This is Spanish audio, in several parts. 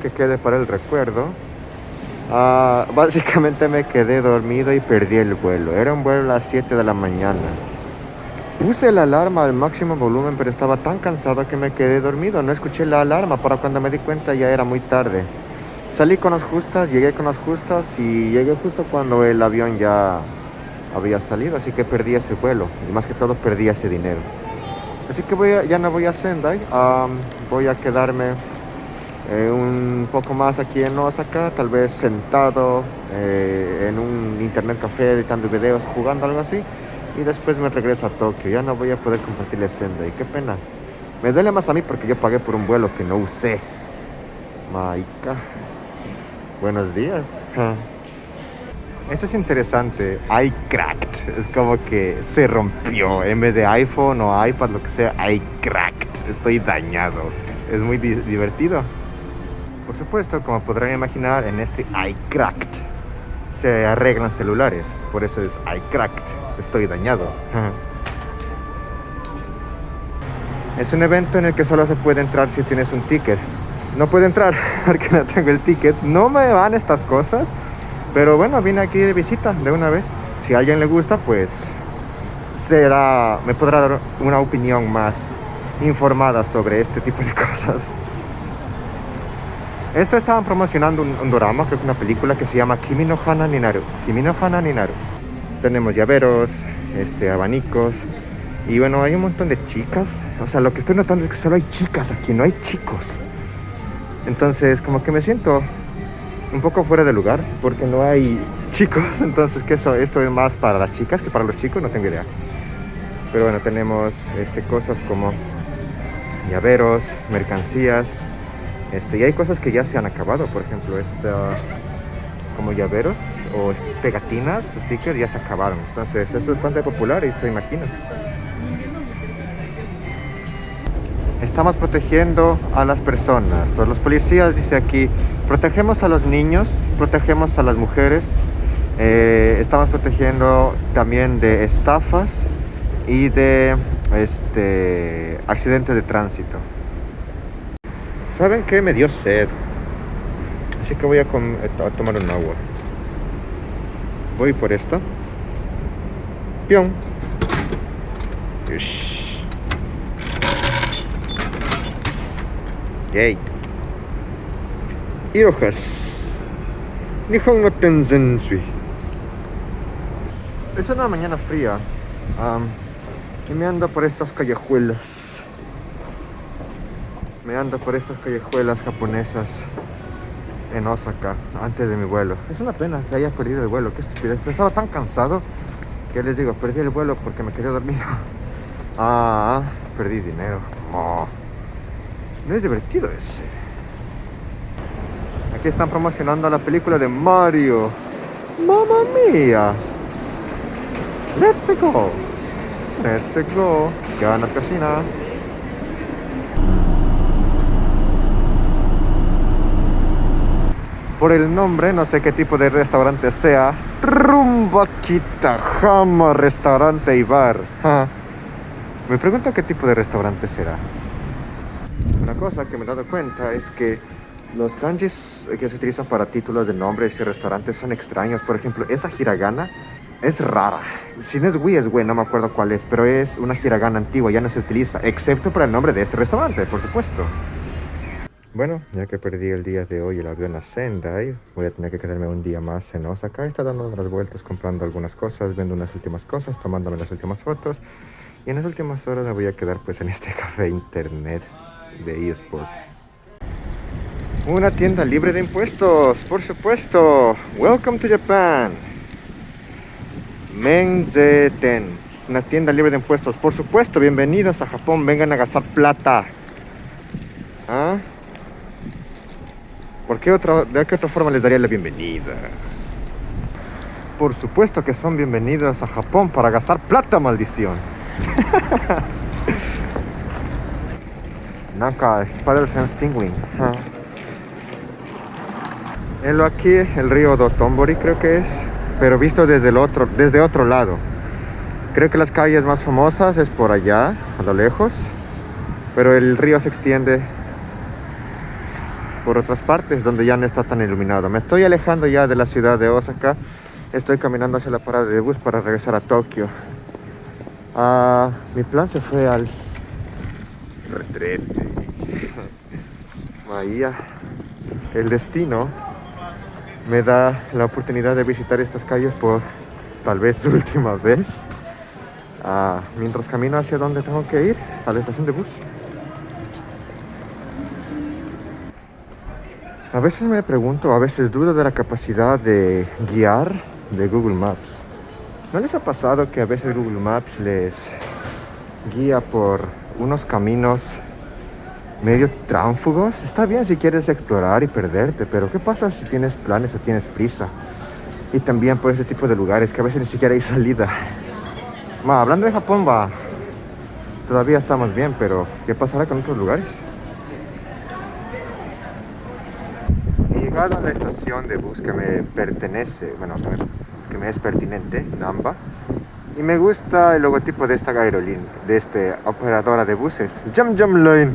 que quede para el recuerdo. Ah, básicamente me quedé dormido y perdí el vuelo. Era un vuelo a las 7 de la mañana. Puse la alarma al máximo volumen, pero estaba tan cansado que me quedé dormido. No escuché la alarma, para cuando me di cuenta ya era muy tarde. Salí con las justas, llegué con las justas y llegué justo cuando el avión ya había salido, así que perdí ese vuelo y más que todo perdí ese dinero. Así que voy ya no voy a Sendai, voy a quedarme eh, un poco más aquí en Osaka, tal vez sentado eh, en un internet café editando videos, jugando algo así y después me regreso a Tokio. Ya no voy a poder compartir Senda y qué pena. Me duele más a mí porque yo pagué por un vuelo que no usé. Maika. Buenos días. Esto es interesante. I cracked. Es como que se rompió. En vez de iPhone o iPad, lo que sea, I cracked. Estoy dañado. Es muy divertido. Por supuesto, como podrán imaginar, en este I cracked se arreglan celulares. Por eso es I cracked. Estoy dañado. Es un evento en el que solo se puede entrar si tienes un ticket. No puedo entrar porque no tengo el ticket. No me van estas cosas. Pero bueno, vine aquí de visita de una vez. Si a alguien le gusta, pues será, me podrá dar una opinión más informada sobre este tipo de cosas. Esto estaban promocionando un, drama, creo que una película que se llama Kimi no Hana Ninaru. Kimi no Hana Ninaru. Tenemos llaveros, este, abanicos. Y bueno, hay un montón de chicas. O sea, lo que estoy notando es que solo hay chicas aquí, no hay chicos. Entonces, como que me siento un poco fuera de lugar porque no hay chicos. Entonces, que esto, esto es más para las chicas que para los chicos, no tengo idea. Pero bueno, tenemos este, cosas como llaveros, mercancías, este, y hay cosas que ya se han acabado, por ejemplo, esta, como llaveros o pegatinas, stickers, ya se acabaron. Entonces, esto es bastante popular y se imagina. Estamos protegiendo a las personas. Todos los policías, dice aquí, protegemos a los niños, protegemos a las mujeres, eh, estamos protegiendo también de estafas y de este, accidentes de tránsito. ¿Saben qué? Me dio sed. Así que voy a, tomar un agua. Voy por esta. Pion. Yay. Irohas. Nihon no Tenzensui. Es una mañana fría. y me ando por estas callejuelas me ando por estas callejuelas japonesas en Osaka antes de mi vuelo. Es una pena que haya perdido el vuelo, qué estupidez. Pero estaba tan cansado que les digo, perdí el vuelo porque me quedé dormido. Ah, perdí dinero. No es divertido ese. Aquí están promocionando la película de Mario. ¡Mamma mía! ¡Let's go! ¡Let's go! ¿Qué van a cocinar? Por el nombre, no sé qué tipo de restaurante sea. Rumba Kitajama Restaurante y Bar. Me pregunto qué tipo de restaurante será. Una cosa que me he dado cuenta es que los kanjis que se utilizan para títulos de nombres y restaurantes son extraños. Por ejemplo, esa hiragana es rara. Si no es Wii, es Wii, no me acuerdo cuál es, pero es una hiragana antigua, ya no se utiliza, excepto para el nombre de este restaurante, por supuesto. Bueno, ya que perdí el día de hoy el avión a Sendai, voy a tener que quedarme un día más en Osaka. Está dando unas vueltas, comprando algunas cosas, viendo unas últimas cosas, tomándome las últimas fotos. Y en las últimas horas me voy a quedar pues en este café internet de eSports. Una tienda libre de impuestos, por supuesto. Welcome to Japan. Menzeten. Una tienda libre de impuestos, por supuesto. Bienvenidos a Japón. Vengan a gastar plata. ¿Ah? ¿Por qué otra, ¿De qué otra forma les daría la bienvenida? Por supuesto que son bienvenidos a Japón para gastar plata, maldición. Naka, Spider-Sense Penguin. lo aquí, el río Dotonbori creo que es, pero visto desde el otro, desde otro lado. Creo que las calles más famosas es por allá, a lo lejos, pero el río se extiende por otras partes donde ya no está tan iluminado. Me estoy alejando ya de la ciudad de Osaka. Estoy caminando hacia la parada de bus para regresar a Tokio. Ah, mi plan se fue al retrete. Bahía. El destino me da la oportunidad de visitar estas calles por tal vez última vez. Ah, mientras camino hacia donde tengo que ir, a la estación de bus. A veces me pregunto, a veces dudo de la capacidad de guiar de Google Maps. ¿No les ha pasado que a veces Google Maps les guía por unos caminos medio tránfugos? Está bien si quieres explorar y perderte, pero ¿qué pasa si tienes planes o tienes prisa? Y también por ese tipo de lugares que a veces ni siquiera hay salida. Ma, hablando de Japón, va. Todavía estamos bien, pero ¿qué pasará con otros lugares? He llegado a la estación de bus que me pertenece, bueno, que me, que me es pertinente, Namba. Y me gusta el logotipo de esta aerolínea, de esta operadora de buses. Jam Jam Line.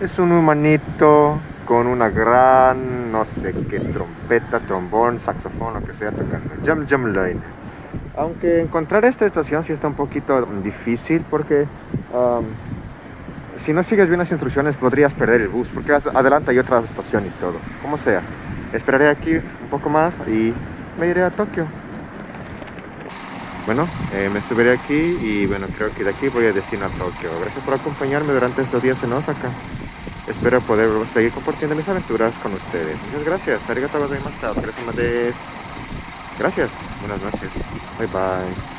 Es un humanito con una gran, no sé qué, trompeta, trombón, saxofón, lo que sea tocando. Jam Jam Line. Aunque encontrar esta estación sí está un poquito difícil porque um, si no sigues bien las instrucciones podrías perder el bus porque adelante hay otra estación y todo. Como sea. Esperaré aquí un poco más y me iré a Tokio. Bueno, eh, me subiré aquí y bueno, creo que de aquí voy a destino a Tokio. Gracias por acompañarme durante estos días en Osaka. Espero poder seguir compartiendo mis aventuras con ustedes. Muchas gracias. Arigato. Gracias. Gracias. Buenas noches. Bye bye.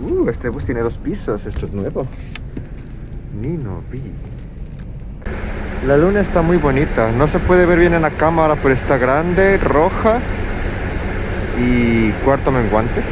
Uh, este bus tiene dos pisos. Esto es nuevo. Ni no vi. La luna está muy bonita. No se puede ver bien en la cámara, pero está grande, roja y cuarto menguante.